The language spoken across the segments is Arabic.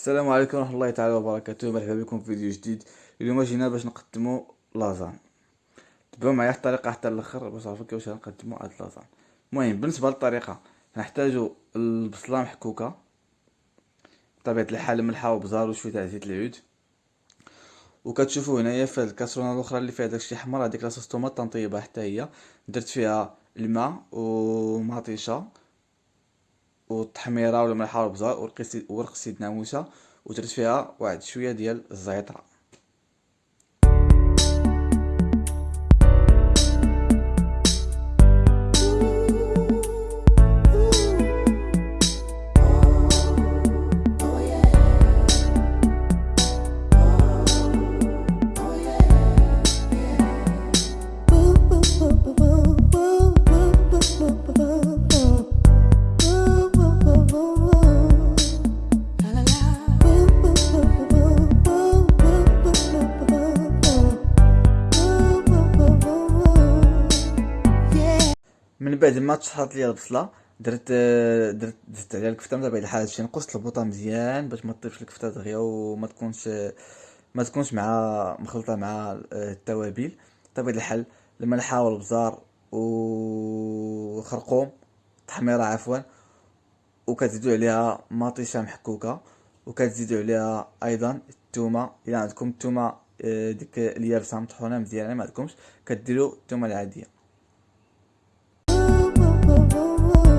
السلام عليكم ورحمة الله تعالى وبركاته. مرحبا بكم في فيديو جديد. اليوم جينا باش نقدمو لازان. تبعوا معايا الطريقة حتى الأخر باش تعرفوا كيفاش غنقدمو هاد لازان. المهم بالنسبة للطريقة نحتاجو البصلة محكوكة بطبيعة الحال ملحة وبزار وشوية تاع زيت العود. وكتشوفوا هنايا في الكاسرونة الأخرى اللي فيها داكشي حمر هذيك لاصوص طوماط تنطيبها حتى هي. درت فيها الماء ومطيشة والتحميره ولا ملحه والبزار ورق سيدنا موسى ودرت فيها واحد شوية ديال الزعتر من بعد ما تشحرت ليا البصلة درت درت زدت عليها الكفتة من بعد الحال شي نقصت البوطة مزيان باش ما تطيبش الكفتة دغيا وما تكونش ما تكونش مع مخلطة مع التوابل. بطبيعه الحال الملحة والبزار وخرقوم التحميرة عفوا وكتزيدوا عليها مطيشة محكوكة وكتزيدوا عليها أيضا الثومه إلى عندكم الثومه آه، ديك اليابسه مطحونة مزيان ما عندكمش كديروا الثومه العادية. Oh.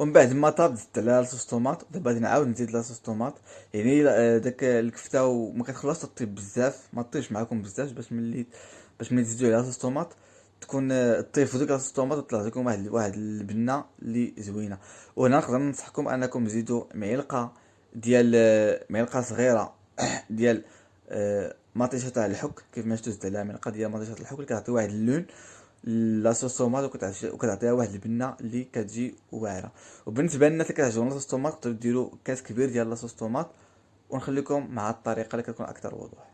ومن بعد ما طاب زدت عليها لاصوص طوماط دابا غادي نعاود نزيد لاصوص طوماط يعني آه، داك الكفتة وما كتخلصش طيب بزاف ما طيبش معاكم بزاف باش ملي باش ملي تزيدو عليها لاصوص طوماط تكون آه، طيب ديك لاصوص طوماط وطلع لكم واحد واحد البنة اللي زوينة. وهنا نقدر ننصحكم أنكم تزيدوا معلقة ديال آه، معلقة صغيرة ديال مطيشة تاع الحك كيف ما شفتوا زدت عليها معلقة ديال مطيشة الحك اللي كتعطي واحد اللون لاصوص طوماط وكتعطيها واحد البنة اللي كتجي واعرة. وبالنسبة للناس اللي كتعجبهم لاصوص طوماط تقدروا ديروا كاس كبير ديال لاصوص طوماط ونخليكم مع الطريقة اللي كتكون أكثر وضوح.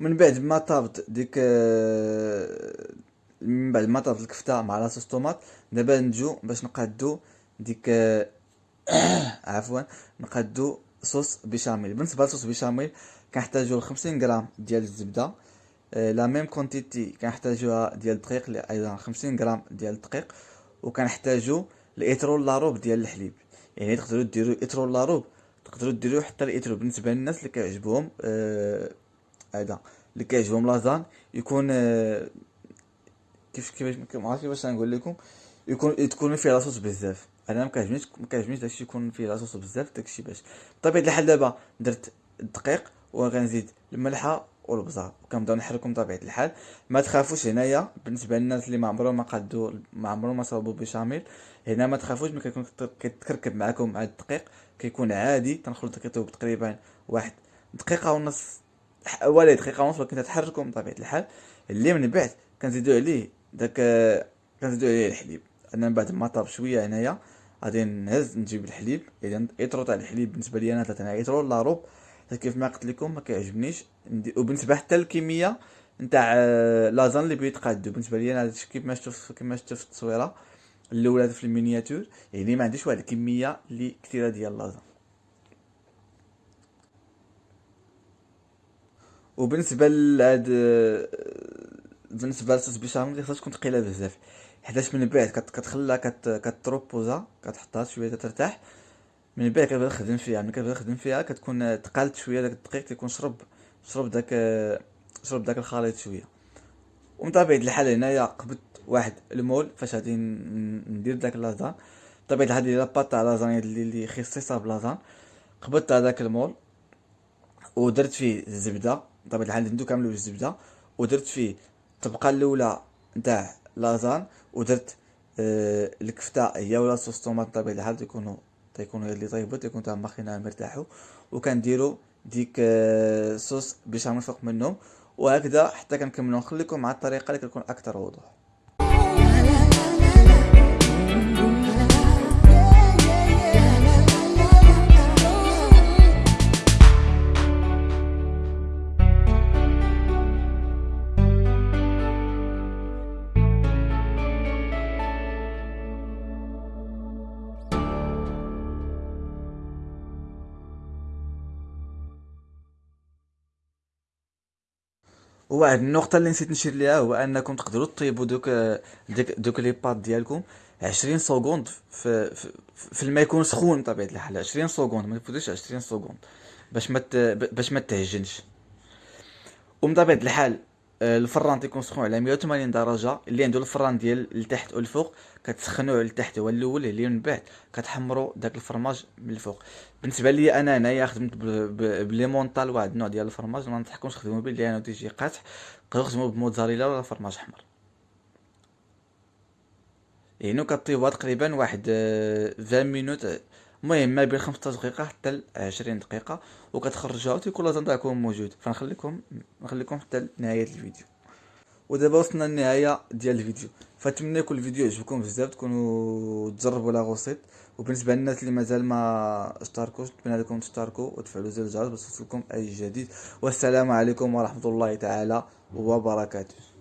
من بعد ما طابت ديك من بعد ما طابت الكفتة مع la sauce tomate دابا نجو باش نقادو ديك عفوا نقادو sauce béchamel. بالنسبة ل sauce béchamel كنحتاجو 50 غرام ديال الزبدة. آه، la même quantité كنحتاجوها ديال الدقيق أيضا 50 غرام ديال الدقيق. وكنحتاجو الإيترو لاروب ديال الحليب. يعني تقدروا ديروا إيترو لاروب تقدروا ديروا حتى الإترول. بالنسبة للناس اللي كيعجبهم آه هذا اللي كيعجبهم لازان يكون آه كيف كيفاش ما عرفتش كيفاش نقول لكم. يكون تكون فيه لاصوص بزاف. أنا ما كيعجبنيش ما كيعجبنيش داكشي يكون فيه لاصوص بزاف داكشي باش. بطبيعة الحال دابا درت الدقيق وغنزيد الملحة والبزار وكنبداو نحركهم بطبيعة الحال. ما تخافوش هنايا. بالنسبة للناس اللي ما عمرهم ما قادو ما عمرهم ما صاوبوا بشاميل هنا ما تخافوش. ملي كيكون كيتكركب معكم مع الدقيق. كيكون عادي. تنخلط كيطيب تقريبا واحد دقيقة ونص. ولا دقيقة ونص ولكن تحركهم بطبيعة الحال. اللي من بعد كنزيدو عليه داك كنزيدو عليه الحليب. أنا من بعد ما طاب شوية هنايا غادي نهز نجيب الحليب. إذا ايترو تاع الحليب بالنسبة لي أنا ثلاثة أنا ايترو لاروب كيف ما قلت لكم ما كيعجبنيش. وبالنسبة حتى الكميه نتاع lasagne اللي بيتقادو بالنسبة لي أنا كيف ما شفتوا كيف شفتوا في التصويرة الأولى في ال miniature. يعني ما عنديش واحد الكميه اللي كثيرة ديال lasagne وبالنسبة لهاد بالنسبة لل sauce béchamel خصها تكون ثقيله بزاف. حيتاش من بعد كتخليها كتروبوزا كتحطها شوية ترتاح من بعد كتبدا تخدم فيها. ملي كتبدا تخدم فيها كتكون تقالت شوية داك الدقيق كيكون شرب شرب داك شرب داك الخليط شوية. ومن طبيعة الحال هنايا قبضت واحد المول فاش غادي ندير داك لازان بطبيعه الحال ديال لاباط تاع لازانيا اللي خصيصه بلازان قبضت هذاك المول ودرت فيه الزبدة. بطبيعه الحال ندو كامل بالزبده ودرت فيه الطبقه الأولى نتاع لازان ودرت آه الكفته هي ولا صوص طوماط بطبيعه الحال تيكونوا تيكونوا اللي طيبوا تيكون تاع ماخينا مرتاحوا وكنديروا ديك آه صوص بيشاميل فوق منهم. وهكذا حتى كنكملوا نخليكم مع الطريقة اللي كتكون أكثر وضوح. وواحد النقطة اللي نسيت نشير ليها هو أنكم تقدروا طيبوا دوك ديك دوك les pâtes ديالكم عشرين secondes في, في, في الماء يكون سخون بطبيعة الحال. عشرين secondes ما تفوتوش عشرين secondes باش ما باش ما تعجنش ومن طبيعة الحال الفران تيكون سخون على 180 درجة. اللي عنده الفران ديال التحت والفوق كتسخنوه لتحت هو الأول اللي من بعد كتحمروا داك الفرماج من الفوق. بالنسبة لي أنا هنايا خدمت بليمونطال واحد النوع ديال الفرماج. ما ننصحكمش تخدموا به لأنه تيجي قاصح تقدروا تخدموا بموتزاريلا ولا فرماج أحمر. يعني كطيبوها تقريبا واحد 20 آه، مينوت المهم ما بين 15 دقيقة حتى 20 دقيقة وكتخرجوها وتيكون لازم تاعكم موجود. فنخليكم نخليكم حتى نهاية الفيديو. ودابا وصلنا للنهاية ديال الفيديو. فنتمنى يكون الفيديو يعجبكم بزاف تكونوا تجربوا لا غوسيط وبالنسبة للناس اللي مازال ما اشتركوش نتمنى لكم تشتركوا وتفعلوا زر الجرس باش يوصلكم أي جديد. والسلام عليكم ورحمة الله تعالى وبركاته.